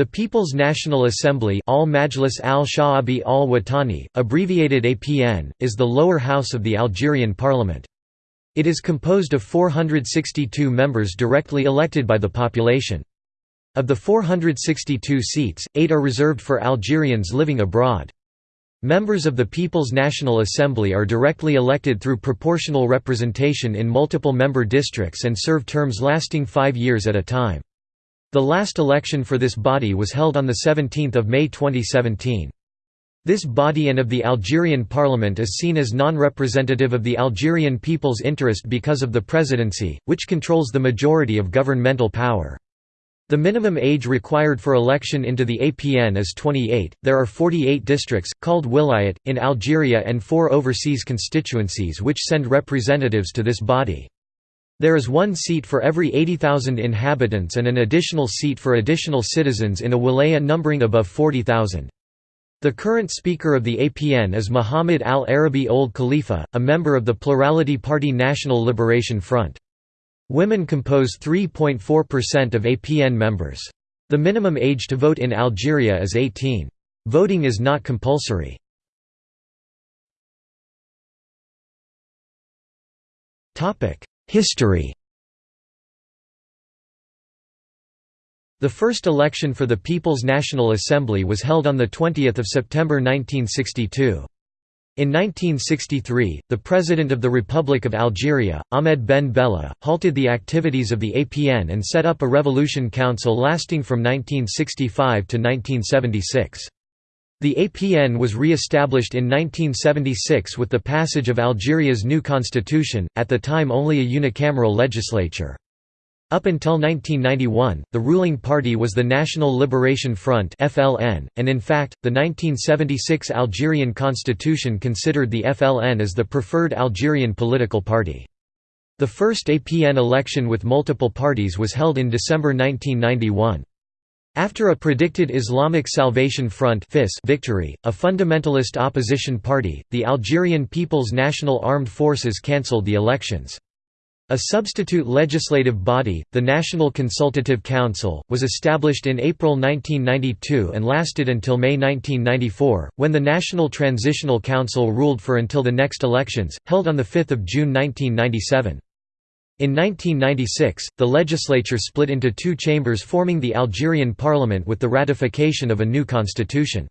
The People's National Assembly al Majlis al Sha'abi al Watani, abbreviated APN, is the lower house of the Algerian parliament. It is composed of 462 members directly elected by the population. Of the 462 seats, eight are reserved for Algerians living abroad. Members of the People's National Assembly are directly elected through proportional representation in multiple member districts and serve terms lasting five years at a time. The last election for this body was held on 17 May 2017. This body and of the Algerian parliament is seen as non-representative of the Algerian people's interest because of the presidency, which controls the majority of governmental power. The minimum age required for election into the APN is 28. There are 48 districts, called wilayat, in Algeria and four overseas constituencies which send representatives to this body. There is one seat for every 80,000 inhabitants and an additional seat for additional citizens in a wilaya numbering above 40,000. The current Speaker of the APN is Muhammad al-Arabi Ould Khalifa, a member of the Plurality Party National Liberation Front. Women compose 3.4% of APN members. The minimum age to vote in Algeria is 18. Voting is not compulsory. Topic: History The first election for the People's National Assembly was held on 20 September 1962. In 1963, the President of the Republic of Algeria, Ahmed Ben Bella, halted the activities of the APN and set up a revolution council lasting from 1965 to 1976. The APN was re-established in 1976 with the passage of Algeria's new constitution, at the time only a unicameral legislature. Up until 1991, the ruling party was the National Liberation Front (FLN), and in fact, the 1976 Algerian constitution considered the FLN as the preferred Algerian political party. The first APN election with multiple parties was held in December 1991. After a predicted Islamic Salvation Front victory, a fundamentalist opposition party, the Algerian People's National Armed Forces cancelled the elections. A substitute legislative body, the National Consultative Council, was established in April 1992 and lasted until May 1994, when the National Transitional Council ruled for until the next elections, held on 5 June 1997. In 1996, the legislature split into two chambers forming the Algerian parliament with the ratification of a new constitution.